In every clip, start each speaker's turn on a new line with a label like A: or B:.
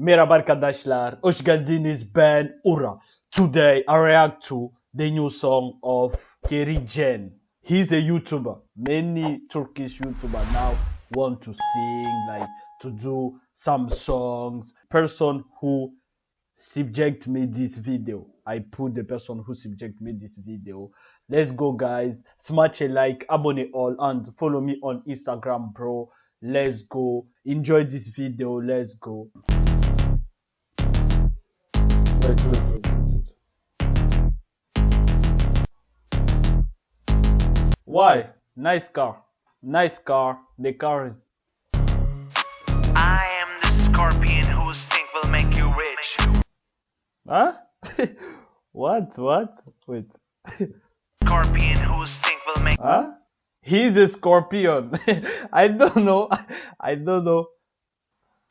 A: Merhaba arkadaşlar, hoş geldiniz ben Ura. Today I react to the new song of Kerimcan. He's a YouTuber. Many Turkish YouTuber now want to sing, like to do some songs. Person who subject me this video. I put the person who subject me this video. Let's go guys. Smash a like, abonne all and follow me on Instagram bro. Let's go. Enjoy this video. Let's go. Wait, wait, wait, wait, wait. Why? Nice car. Nice car. The car is
B: I am the scorpion whose stink will make you rich.
A: Huh? what? What? Wait.
B: Scorpion whose stink will make
A: Huh? He's a scorpion. I don't know. I don't know.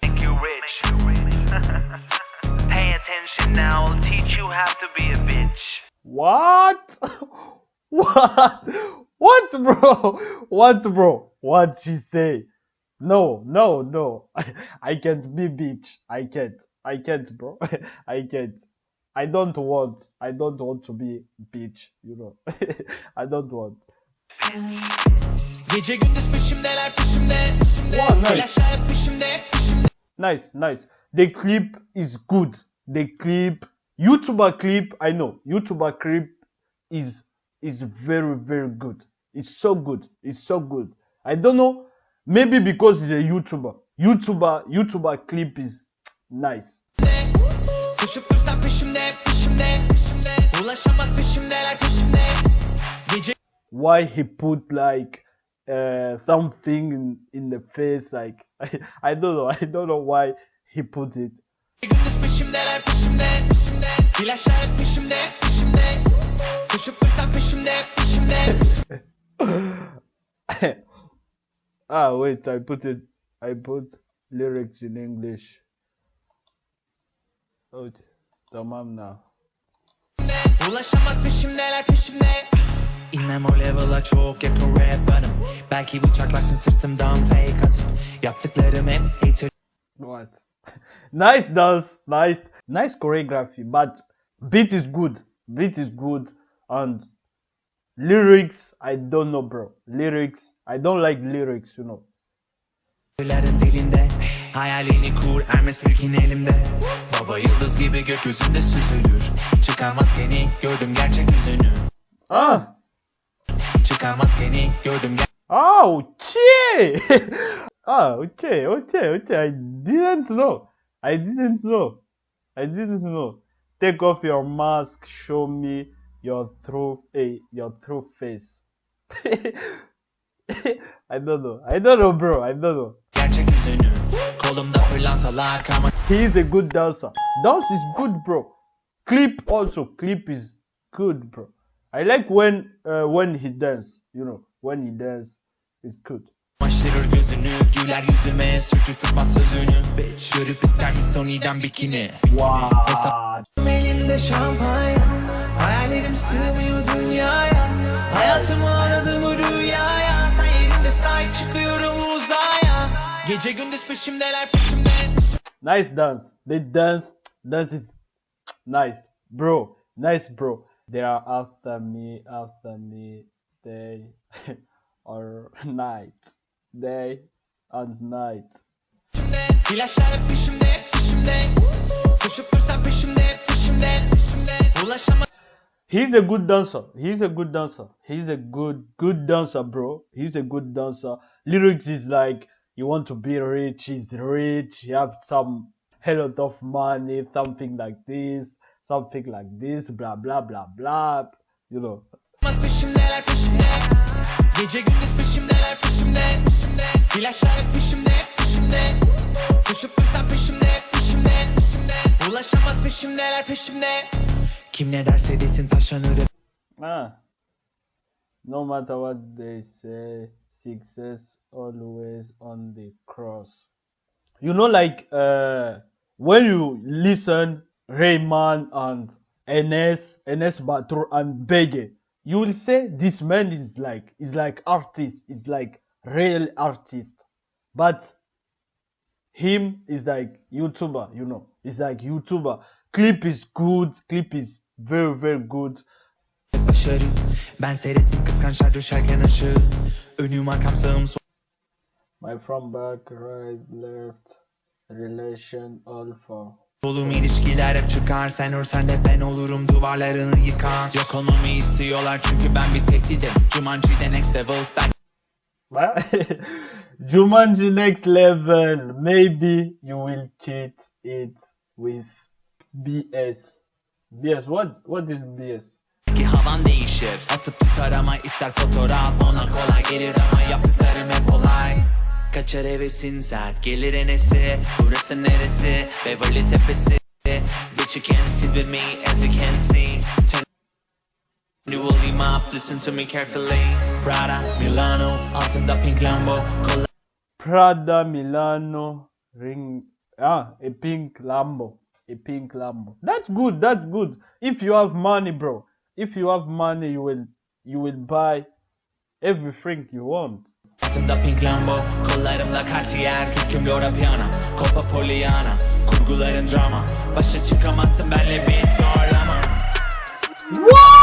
B: make you rich. Pay attention now, I'll teach you how to be a bitch.
A: What? What? What, bro? What, bro? What she say? No, no, no. I, I can't be bitch. I can't. I can't, bro. I can't. I don't want. I don't want to be bitch. You know. I don't want.
C: Gece gündüz peşimdeler peşimde
A: Wow, nice.
C: Peşimde peşimde
A: Nice, nice. The clip is good. The clip, YouTuber clip, I know. YouTuber clip is is very very good. It's so good. It's so good. I don't know. Maybe because he's a YouTuber. YouTuber, YouTuber clip is nice.
C: Koşup dursan peşimde peşimde peşimde Ulaşamaz peşimdeler peşimde
A: Why he put like uh something in, in the face like I, I don't know. I don't know why he put it. ah wait, I put it I put lyrics in English. Oh, tamam now.
C: Ulaşamaz peşimdeler peşimde İnmem o level'a çok yakın rapper'ım Belki bıçaklarsın sırtımdan fake atıp Yaptıklarım hep hater
A: What? nice dance, nice, nice choreography, but beat is good. Beat is good, and lyrics I don't know, bro. Lyrics I don't like lyrics, you know.
C: Dilinde Hayalini kur Hermes mülkin elimde Baba yıldız gibi gökyüzünde süzülür Çıkar maskeni gördüm gerçek yüzünü
A: Ah,
C: Çıkar maskeni gördüm
A: ah, okay. ah, okay, okay, okay. I didn't know. I didn't know. I didn't know. Take off your mask. Show me your true, eh, your true face. I don't know. I don't know, bro. I don't know. He is a good dancer. Dance is good, bro. Clip also. Clip is good, bro. I like when uh, when he dance. You know, when he dance, it's good.
C: Maştırır gözünü Güler yüzüme Sürçük tutmaz sözünü Bitch. Görüp ister mi Sony'den bikini
A: Wow.
C: Elimde şampanya Hayallerim sığmıyor dünyaya Hayatımı aradım bu rüyaya Sen yerinde sahip çıkıyorum uzaya Gece gündüz peşimdeler peşimde
A: Nice dance. The dance, dance is nice, bro. Nice, bro. They are after me, after me, day or night, day and night. He's a good dancer. He's a good dancer. He's a good good dancer, bro. He's a good dancer. Lyrics is like you want to be rich. He's rich. You have some hell of money, something like this, something like this, blah blah blah blah. You know.
C: peşimdeler peşimde Gece gündüz peşimdeler peşimde Flaşlar hep peşimde peşimde Koşup dursan peşimde peşimde Ulaşamaz peşimdeler peşimde Kim ne derse desin taşlanırım
A: Ah. No matter what they say, success always on the cross. You know, like uh, when you listen Reynmen and Enes, Enes Batur and Bege, you will say this man is like is like artist, is like real artist. But him is like YouTuber, you know. It's like YouTuber. Clip is good. Clip is very very good. My front back, right, left, relation, alpha.
C: Solum ilişkiler hep çıkar Sen örsen de ben olurum duvarlarını yıkan Yok olmamı istiyorlar çünkü ben bir tehdidim Jumanji'de next level ben?
A: Jumanji next level. Maybe you will cheat it with BS. BS. What? What is BS?
C: ki havan değişir Atıp tutar ama ister fotoğraf Ona kolay gelir ama yaptıklarım hep olay Kaçar hevesin sert gelir enesi Burası neresi Beverly Tepesi Bitch you can't sit with me as you can see Turn You will leave listen to me carefully Prada, Milano, altında pink Lambo Kolay
A: Prada Milano ring. Ah, a pink Lambo. A pink Lambo. That's good. That's good. If you have money, bro. If you have money, you will you will buy everything you want.
C: Altında pink Lambo Kollarımda Cartier Kürküm Laura Piana Copa Poliana Kurguların drama Başa çıkamazsın benle bir zorlama
A: What?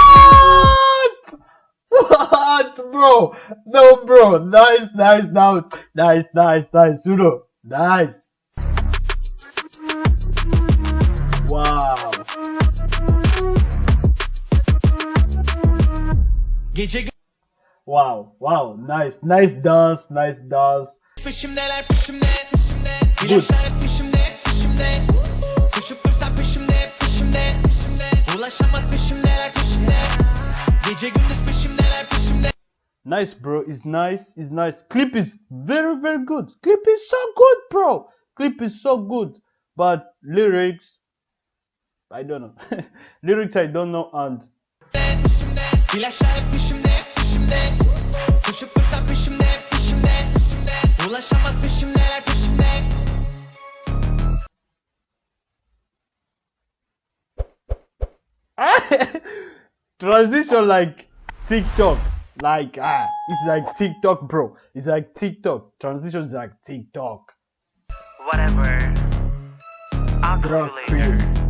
A: What, bro? No, bro. Nice, nice, now, nice, nice, nice, Uno. Nice. Wow.
C: Gece
A: Wow, wow, nice, nice dance, nice dance.
C: Peşimdeler peşimde İlaçlar hep peşimde peşimde Koşup dursan peşimde peşimde Ulaşamaz peşimdeler peşimde Gece gündüz peşimdeler peşimde
A: Nice, bro. It's nice. It's nice. Clip is very, very good. Clip is so good, bro. Clip is so good. But lyrics, I don't know. lyrics, I don't know. And
C: İlaçlar hep peşimde peşimde Koşup dursan peşimde peşimde Ulaşamaz peşimdeler peşimde
A: transition like TikTok. Like ah, it's like TikTok, bro. It's like TikTok. Transition is like TikTok.
B: Whatever. I'll call
A: Bro,
B: you later.